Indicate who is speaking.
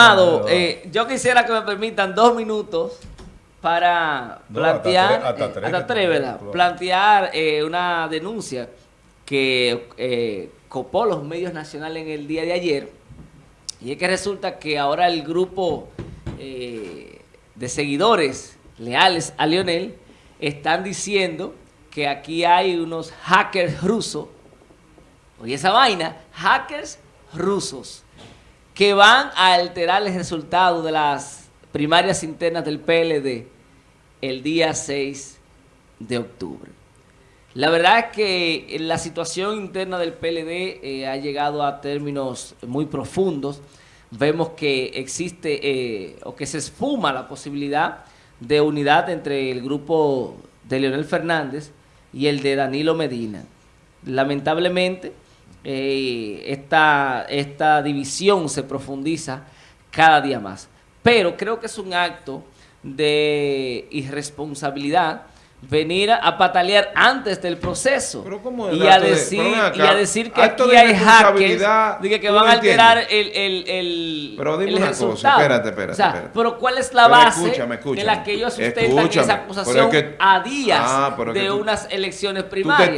Speaker 1: Amado, eh, yo quisiera que me permitan dos minutos para
Speaker 2: No,
Speaker 1: plantear,
Speaker 2: hasta tres- hasta
Speaker 1: eh, plantear eh, una denuncia que copó los medios nacionales en el día de ayer. Y es que resulta que ahora el grupo de seguidores leales a Lionel están diciendo que aquí hay unos hackers rusos. Oye, esa vaina, hackers rusos, que van a alterar el resultado de las primarias internas del PLD el día 6 de octubre. La verdad es que la situación interna del PLD eh, ha llegado a términos muy profundos. Vemos que existe eh, o que se esfuma la posibilidad de unidad entre el grupo de Leonel Fernández y el de Danilo Medina. Lamentablemente, eh, esta, esta división se profundiza cada día más. Pero creo que es un acto de irresponsabilidad venir a, patalear antes del proceso
Speaker 3: Pero ¿cómo es
Speaker 1: y a,
Speaker 3: de-
Speaker 1: decir,
Speaker 3: acá,
Speaker 1: y a decir que aquí hay hackers que, que
Speaker 3: ¿tú
Speaker 1: van a alterar el, el, el,
Speaker 3: Pero dime
Speaker 1: el
Speaker 3: una cosa,
Speaker 1: resultado.
Speaker 3: espérate, espérate,
Speaker 1: O sea,
Speaker 3: espérate.
Speaker 1: pero ¿cuál es la
Speaker 3: Pero
Speaker 1: base
Speaker 3: escúchame, escúchame.
Speaker 1: en la que ellos sustentan
Speaker 3: Escúchame,
Speaker 1: esa acusación
Speaker 3: es que-
Speaker 1: a días
Speaker 3: Ah, que
Speaker 1: de
Speaker 3: tú-
Speaker 1: unas elecciones primarias?